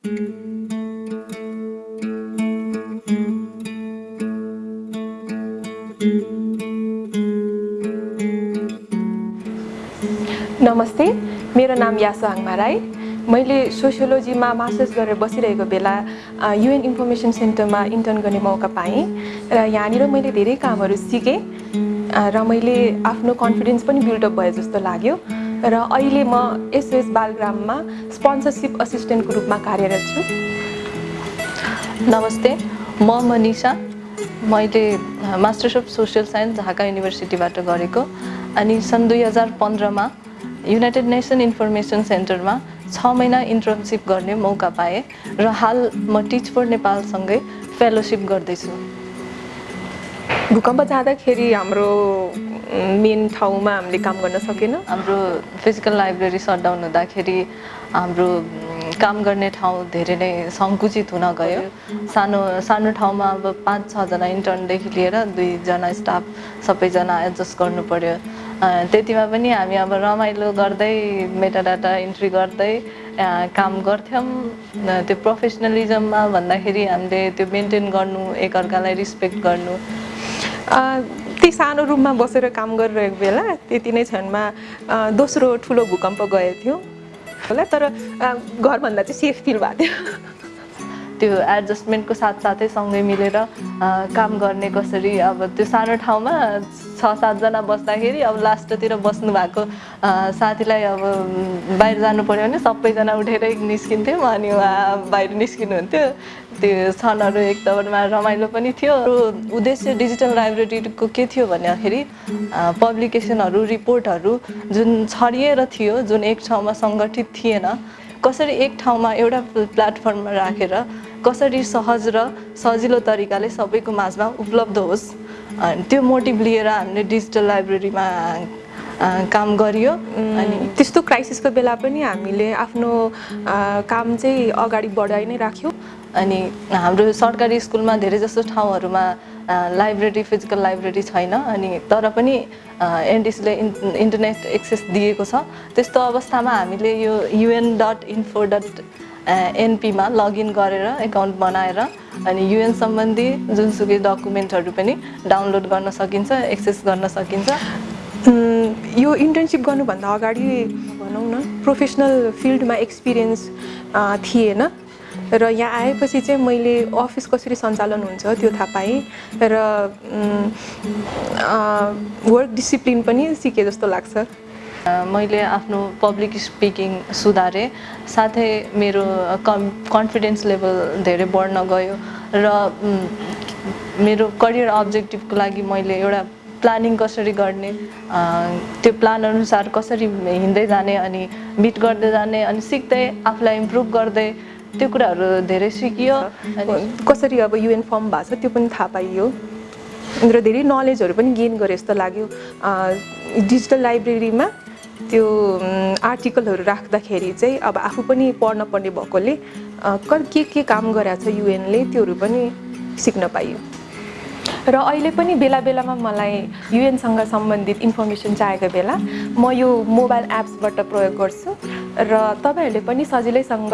नमस्ते मेरो नाम यासु आङमा राई मैले सोसियोलोजीमा मास्टर्स गरेर बसिरहेको बेला युएन इन्फर्मेसन सेन्टरमा इन्टर्न गर्ने मौका पाएँ र यहाँनिर मैले धेरै कामहरू सिकेँ र मैले आफ्नो कन्फिडेन्स पनि बिल्डअप भयो जस्तो लाग्यो। र अहिले म एसओएस बालग्राममा स्पोन्सरसिप असिस्टेन्टको रूपमा कार्यरत छु। नमस्ते म मनिषा। मैले masters of social science Dhaka युनिभर्सिटीबाट गरेको। अनि सन् दुई हजार पन्ध्रमा युनाइटेड नेसन इन्फर्मेसन सेन्टरमा छ महिना इन्टर्नसिप गर्ने मौका पाएँ र हाल म टिच फर नेपालसँगै फेलोसिप गर्दैछु। भूकम्प जाँदाखेरि हाम्रो मेन ठाउँमा हामीले काम गर्न सकेन। हाम्रो फिजिकल लाइब्रेरी सटडाउन हुँदाखेरि हाम्रो काम गर्ने ठाउँ धेरै नै सङ्कुचित हुन गयो। सानो सानो ठाउँमा अब पाँच छजना इन्टर्नदेखि लिएर दुईजना स्टाफ सबैजना एडजस्ट गर्नु पऱ्यो त्यतिमा पनि हामी अब रमाइलो गर्दै मेटाडाटा इन्ट्री गर्दै काम गर्थ्यौँ। त्यो प्रोफेसनलिजममा भन्दाखेरि हामीले त्यो मेन्टेन गर्नु एकअर्कालाई रिस्पेक्ट गर्नु। त्यही सानो रुममा बसेर काम गरिरहेको बेला त्यति नै क्षणमा दोस्रो ठुलो भूकम्प गएको थियो। होला तर घरभन्दा चाहिँ सेफ फिल भएको थियो। त्यो एडजस्टमेन्टको साथसाथै सँगै मिलेर काम गर्ने कसरी अब त्यो सानो ठाउँमा छ सातजना बस्दाखेरि अब लास्टतिर बस्नु भएको साथीलाई अब बाहिर जानु पऱ्यो भने सबैजना उठेरै निस्किन्थ्यौँ अनि उहाँ बाहिर निस्किनुहुन्थ्यो। त्यो क्षणहरू एकदममा रमाइलो पनि थियो। उद्देश्य डिजिटल लाइब्रेरीको के थियो भन्दाखेरि पब्लिकेसनहरू रिपोर्टहरू जुन छरिएर थियो जुन एक ठाउँमा सङ्गठित थिएन कसरी एक ठाउँमा एउटा प्लेटफर्ममा राखेर कसरी सहज र सजिलो तरिकाले सबैको माझमा उपलब्ध होस्। त्यो मोटिभ लिएर हामीले डिजिटल लाइब्रेरीमा काम गरियो। अनि त्यस्तो क्राइसिसको बेला पनि हामीले आफ्नो काम चाहिँ अगाडि बढाइ नै राख्यौँ। अनि हाम्रो सरकारी स्कुलमा धेरै जस्तो ठाउँहरूमा लाइब्रेरी फिजिकल लाइब्रेरी छैन। अनि तर पनि एनडिसीले इन्टरनेट एक्सेस दिएको छ। त्यस्तो अवस्थामा हामीले यो युएन डट इन्फो डट एनपीमा लगइन गरेर एकाउन्ट बनाएर अनि युएन सम्बन्धी जुनसुकै डकुमेन्टहरू पनि डाउनलोड गर्न सकिन्छ एक्सेस गर्न सकिन्छ। यो इन्टर्नसिप गर्नुभन्दा अगाडि भनौँ न प्रोफेसनल फिल्डमा एक्सपिरियन्स थिएन। र यहाँ आएपछि चाहिँ मैले अफिस कसरी सञ्चालन हुन्छ त्यो थाहा पाएँ। र वर्क डिसिप्लिन पनि सिकेँ जस्तो लाग्छ। मैले आफ्नो पब्लिक स्पिकिङ सुधारेँ साथै मेरो कम कन्फिडेन्स लेभल धेरै बढ्न गयो र मेरो करियर अब्जेक्टिभको लागि मैले एउटा प्लानिङ कसरी गर्ने त्यो प्लान अनुसार कसरी हिँड्दै जाने अनि मिट गर्दै जाने अनि सिक्दै आफूलाई इम्प्रुभ गर्दै त्यो कुराहरू धेरै सिकियो कसरी अब युएन फर्म भएको छ त्यो पनि थाहा पाइयो। र धेरै नलेजहरू पनि गेन गरे जस्तो लाग्यो। डिजिटल लाइब्रेरीमा त्यो आर्टिकलहरू राख्दाखेरि चाहिँ अब आफू पनि पढ्न पर्ने भएकोले के के काम गरेको छ युएनले त्योहरू पनि सिक्न पाइयो। र अहिले पनि बेला बेलामा मलाई युएनसँग सम्बन्धित इन्फर्मेसन चाहेको बेला म यो मोबाइल एप्सबाट प्रयोग गर्छु र तपाईँहरूले पनि सजिलैसँग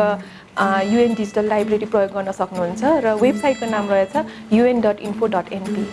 युएन डिजिटल लाइब्रेरी प्रयोग गर्न सक्नुहुन्छ र वेबसाइटको नाम रहेछ UN dot info dot NP